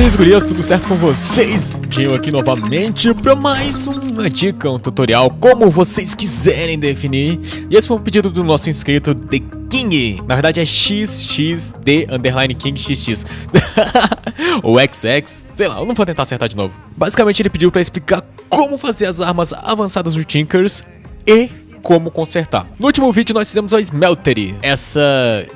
gurias, gurias, tudo certo com vocês? Tinha aqui novamente para mais uma dica, um tutorial, como vocês quiserem definir. E esse foi um pedido do nosso inscrito, The King. Na verdade é XXD underline King XX. Ou XX, sei lá, eu não vou tentar acertar de novo. Basicamente ele pediu para explicar como fazer as armas avançadas do Tinkers e como consertar. No último vídeo nós fizemos a Smeltery, essa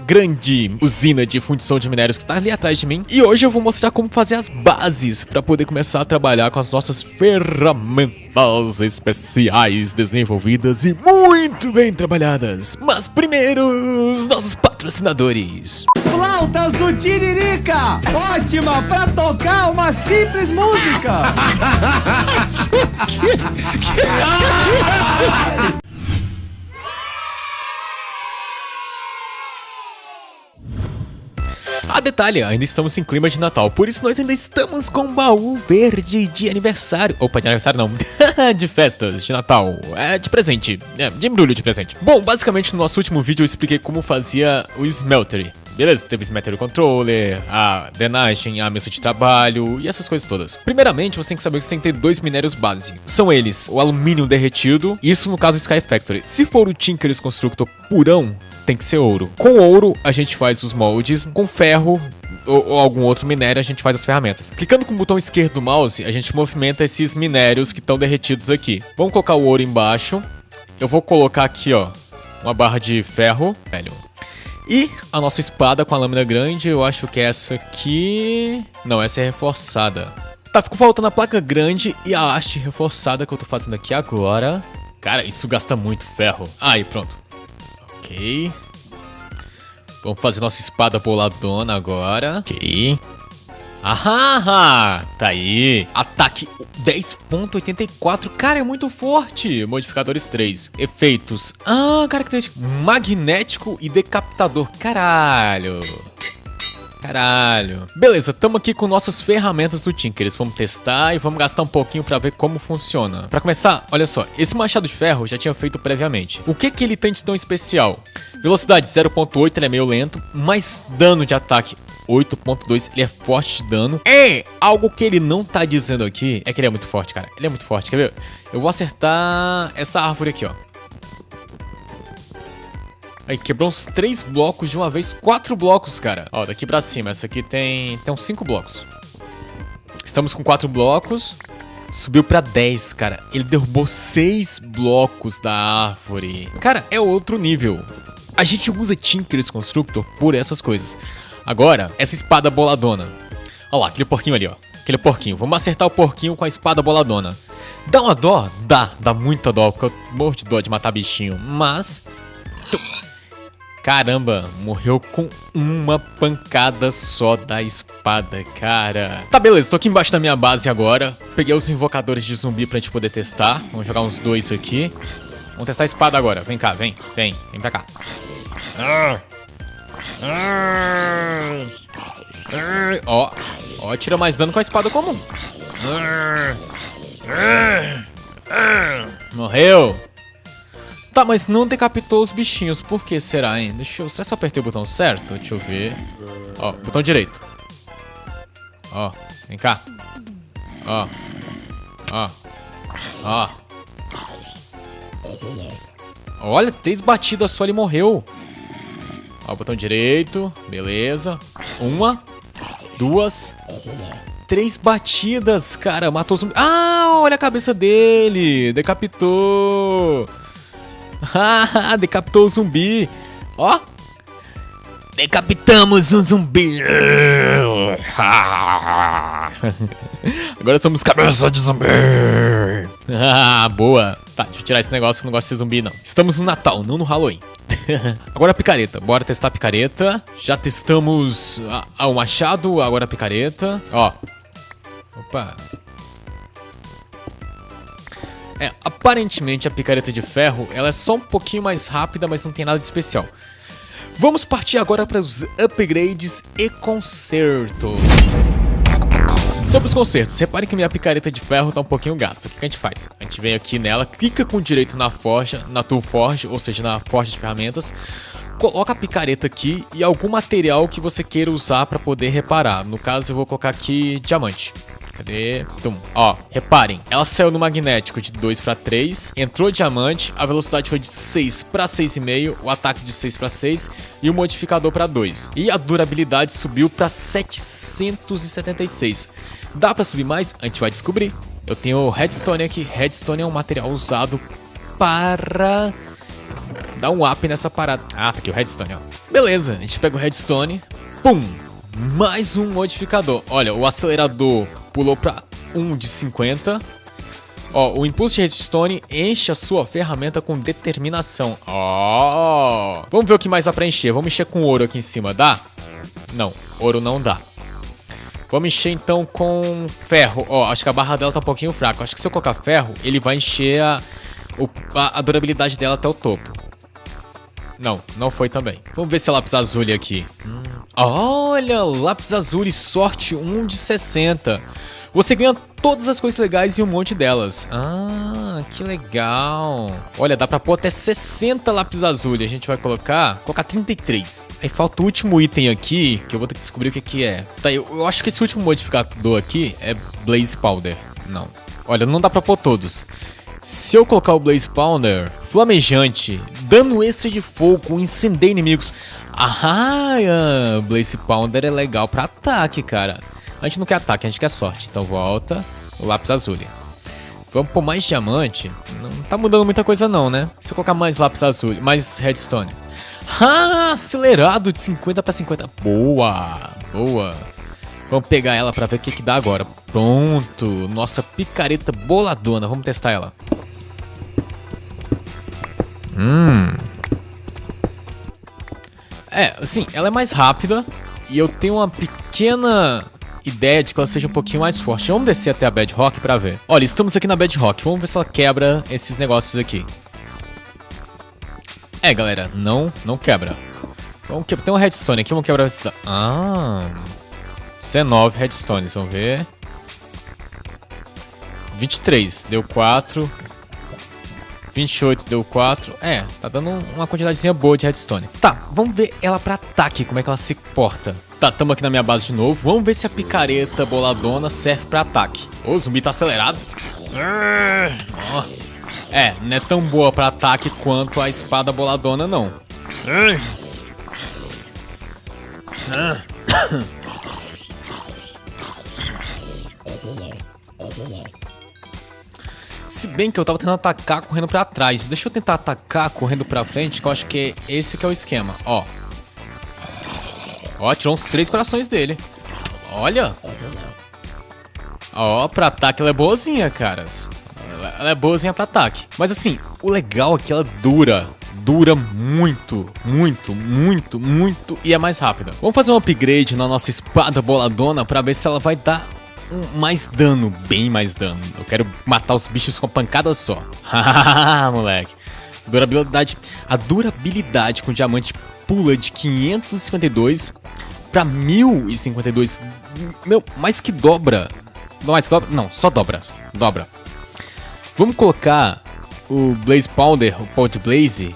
grande usina de fundição de minérios que está ali atrás de mim. E hoje eu vou mostrar como fazer as bases para poder começar a trabalhar com as nossas ferramentas especiais desenvolvidas e muito bem trabalhadas. Mas primeiro, os nossos patrocinadores. Flautas do Tiririca! Ótima para tocar uma simples música! A detalhe, ainda estamos em clima de Natal, por isso nós ainda estamos com baú verde de aniversário. Opa, de aniversário não, de festas, de Natal, é de presente, é, de embrulho de presente. Bom, basicamente no nosso último vídeo eu expliquei como fazia o Smeltery. Beleza, teve Smeltery Controller, a drenagem, a mesa de trabalho e essas coisas todas. Primeiramente, você tem que saber que você tem que ter dois minérios base. São eles, o alumínio derretido, isso no caso Sky Factory. Se for o Tinker's Constructor purão, tem que ser ouro. Com ouro, a gente faz os moldes, com ferro, ou, ou, algum outro minério, a gente faz as ferramentas. Clicando com o botão esquerdo do mouse, a gente movimenta esses minérios que estão derretidos aqui. Vamos colocar o ouro embaixo. Eu vou colocar aqui, ó, uma barra de ferro. Velho. E a nossa espada com a lâmina grande, eu acho que é essa aqui... Não, essa é reforçada. Tá, ficou faltando a placa grande e a haste reforçada que eu tô fazendo aqui agora. Cara, isso gasta muito ferro. Aí, pronto. Ok. Vamos fazer nossa espada boladona agora. Ok. Ahá! Tá aí. Ataque 10.84. Cara, é muito forte. Modificadores 3. Efeitos. Ah, característica. Magnético e decapitador. Caralho. Caralho. Beleza, estamos aqui com nossas ferramentas do Tinkers. Vamos testar e vamos gastar um pouquinho para ver como funciona. Para começar, olha só, esse machado de ferro já tinha feito previamente. O que que ele tem de tão especial? Velocidade 0.8, ele é meio lento, mas dano de ataque 8.2, ele é forte de dano. É algo que ele não tá dizendo aqui, é que ele é muito forte, cara. Ele é muito forte, quer ver? Eu vou acertar essa árvore aqui, ó. Aí, quebrou uns três blocos de uma vez. Quatro blocos, cara. Ó, daqui pra cima. Essa aqui tem, tem uns cinco blocos. Estamos com quatro blocos. Subiu pra 10, cara. Ele derrubou seis blocos da árvore. Cara, é outro nível. A gente usa Tinker's Constructor por essas coisas. Agora, essa espada boladona. Olha lá, aquele porquinho ali, ó. Aquele porquinho. Vamos acertar o porquinho com a espada boladona. Dá uma dó? Dá. Dá muita dó, porque eu morro de dó de matar bichinho. Mas... Caramba, morreu com uma pancada só da espada, cara. Tá, beleza, tô aqui embaixo da minha base agora. Peguei os invocadores de zumbi pra gente poder testar. Vamos jogar uns dois aqui. Vamos testar a espada agora. Vem cá, vem, vem, vem pra cá. Ó, ó, tira mais dano com a espada comum. Morreu. Tá, mas não decapitou os bichinhos. Por que será, hein? Deixa eu... Será eu apertei o botão certo? Deixa eu ver. Ó, botão direito. Ó, vem cá. Ó. Ó. Ó. Olha, três batidas só ele morreu. Ó, botão direito. Beleza. Uma. Duas. Três batidas, cara. Matou zumbi. Ah, olha a cabeça dele. Decapitou. Ah, decapitou o zumbi. Ó. Decapitamos um zumbi. Agora somos cabeça de zumbi. Ah, boa. Tá, deixa eu tirar esse negócio que não gosto de ser zumbi, não. Estamos no Natal, não no Halloween. agora a picareta. Bora testar a picareta. Já testamos a, a, o machado, agora a picareta. Ó. Opa. É, aparentemente a picareta de ferro ela é só um pouquinho mais rápida, mas não tem nada de especial. Vamos partir agora para os upgrades e consertos. Sobre os consertos, repare que minha picareta de ferro está um pouquinho gasta. O que a gente faz? A gente vem aqui nela, clica com direito na forja, na tool forge, ou seja, na forja de ferramentas. coloca a picareta aqui e algum material que você queira usar para poder reparar. No caso, eu vou colocar aqui diamante. Cadê? Tum. Ó, reparem, ela saiu no magnético de 2 para 3, entrou diamante, a velocidade foi de 6 para 6,5, o ataque de 6 para 6 e o modificador para 2. E a durabilidade subiu para 776. Dá para subir mais? A gente vai descobrir. Eu tenho redstone aqui. Redstone é um material usado para dar um up nessa parada. Ah, tá aqui o redstone, ó. Beleza, a gente pega o redstone. Pum! Mais um modificador. Olha, o acelerador pulou para 1 de 50. Ó, o impulso de redstone enche a sua ferramenta com determinação. Ó, vamos ver o que mais dá pra encher. Vamos encher com ouro aqui em cima, dá? Não, ouro não dá. Vamos encher então com ferro. Ó, acho que a barra dela tá um pouquinho fraca. Acho que se eu colocar ferro, ele vai encher a, a, durabilidade dela até o topo. Não, não foi também. Vamos ver se é lápis azul aqui. Hum. Olha, lápis azul sorte 1 de 60. Você ganha todas as coisas legais e um monte delas. Ah, que legal. Olha, dá pra pôr até 60 lápis azul. A gente vai colocar... Colocar 33. Aí falta o último item aqui, que eu vou ter que descobrir o que, que é. Tá, eu, eu acho que esse último modificador aqui é Blaze Powder. Não. Olha, não dá pra pôr todos. Se eu colocar o Blaze Powder, flamejante, dano extra de fogo, incendeia inimigos. Ah, Blaze Pounder é legal pra ataque, cara. A gente não quer ataque, a gente quer sorte. Então volta o lápis azul. Vamos pôr mais diamante. Não tá mudando muita coisa não, né? Se eu colocar mais lápis azul, mais redstone. Ah, acelerado de 50 para 50. Boa, boa. Vamos pegar ela para ver o que, que dá agora. Pronto, nossa picareta boladona. Vamos testar ela. Hum. É, assim, ela é mais rápida e eu tenho uma pequena ideia de que ela seja um pouquinho mais forte. Vamos descer até a Bedrock pra ver. Olha, estamos aqui na Bedrock. Vamos ver se ela quebra esses negócios aqui. É, galera, não, não quebra. Vamos que... Tem um redstone aqui, vamos quebrar esse... Ah... C9 redstones, vamos ver. 23, deu 4. 28 deu 4. É, tá dando uma quantidadezinha boa de redstone. Tá, vamos ver ela pra ataque, como é que ela se porta. Tá, tamo aqui na minha base de novo. Vamos ver se a picareta boladona serve pra ataque. O zumbi tá acelerado. É, não é tão boa pra ataque quanto a espada boladona, não. Se bem que eu tava tentando atacar correndo pra trás. Deixa eu tentar atacar correndo pra frente, que eu acho que é esse que é o esquema. Ó. Ó, tirou uns três corações dele. Olha. Ó, pra ataque ela é boazinha, caras. Ela é boazinha pra ataque. Mas assim, o legal é que ela dura. Dura muito, muito, muito, muito e é mais rápida. Vamos fazer um upgrade na nossa espada boladona pra ver se ela vai dar mais dano, bem mais dano. Eu quero matar os bichos com pancada só. Hahaha, moleque. Durabilidade. A durabilidade com diamante pula de 552 para 1052. Meu, mais que dobra. Não, mais que dobra? Não, só dobra. Dobra. Vamos colocar o Blaze Powder, o Pot Blaze,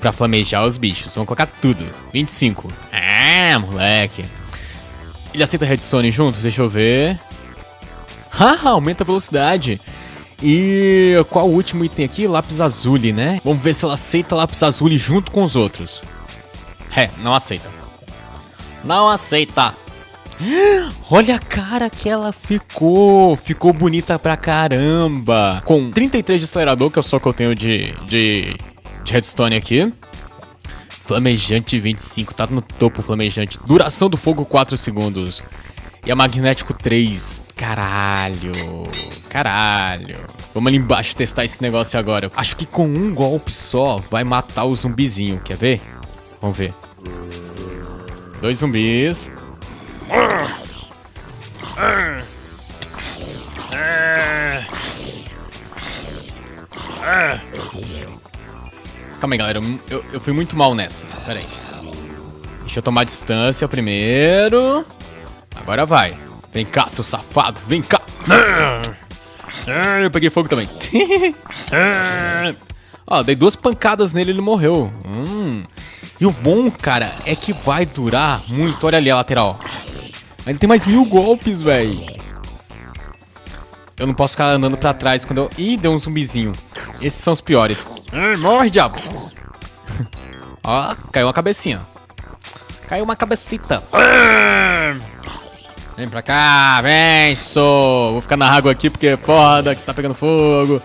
pra flamejar os bichos. Vamos colocar tudo. 25. Ah, moleque. Ele aceita redstone junto? Deixa eu ver. Ah, aumenta a velocidade. E qual o último item aqui? Lápis azul, né? Vamos ver se ela aceita lápis azul junto com os outros. É, não aceita. Não aceita. Olha a cara que ela ficou. Ficou bonita pra caramba. Com 33 de acelerador, que é só que eu tenho de, de, de redstone aqui. Flamejante 25, tá no topo flamejante. Duração do fogo 4 segundos. E a magnético 3. Caralho. Caralho. Vamos ali embaixo testar esse negócio agora. Acho que com um golpe só vai matar o zumbizinho. Quer ver? Vamos ver. Dois zumbis. Calma aí, galera. Eu, eu fui muito mal nessa. Pera aí. Deixa eu tomar distância primeiro. Agora vai. Vem cá, seu safado. Vem cá. Eu peguei fogo também. Ó, dei duas pancadas nele e ele morreu. Hum. E o bom, cara, é que vai durar muito. Olha ali a lateral. Ainda tem mais mil golpes, velho. Eu não posso ficar andando pra trás quando eu... Ih, deu um zumbizinho. Esses são os piores. Morre, diabo. Ó, caiu uma cabecinha. Caiu uma cabecita. Vem pra cá, vem, sou. Vou ficar na água aqui porque é foda que você tá pegando fogo.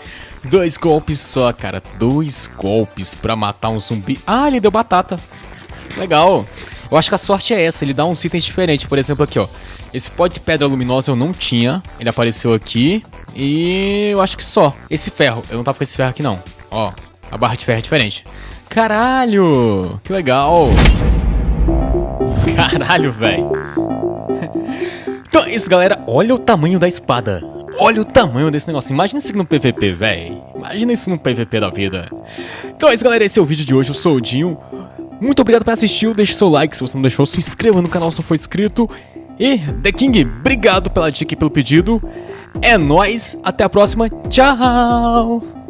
Dois golpes só, cara. Dois golpes pra matar um zumbi. Ah, ele deu batata. Legal. Eu acho que a sorte é essa, ele dá uns itens diferentes. Por exemplo, aqui, ó. Esse pó de pedra luminosa eu não tinha. Ele apareceu aqui. E eu acho que só. Esse ferro. Eu não tava com esse ferro aqui, não. Ó, a barra de ferro é diferente. Caralho! Que legal! Caralho, velho. Então é isso, galera. Olha o tamanho da espada. Olha o tamanho desse negócio. Imagina isso no PVP, velho. Imagina isso no PVP da vida. Então é isso, galera. Esse é o vídeo de hoje. Eu sou o Dinho. Muito obrigado por assistir. Deixe seu like se você não deixou. Se inscreva no canal se não for inscrito. E, The King, obrigado pela dica e pelo pedido. É nóis. Até a próxima. Tchau.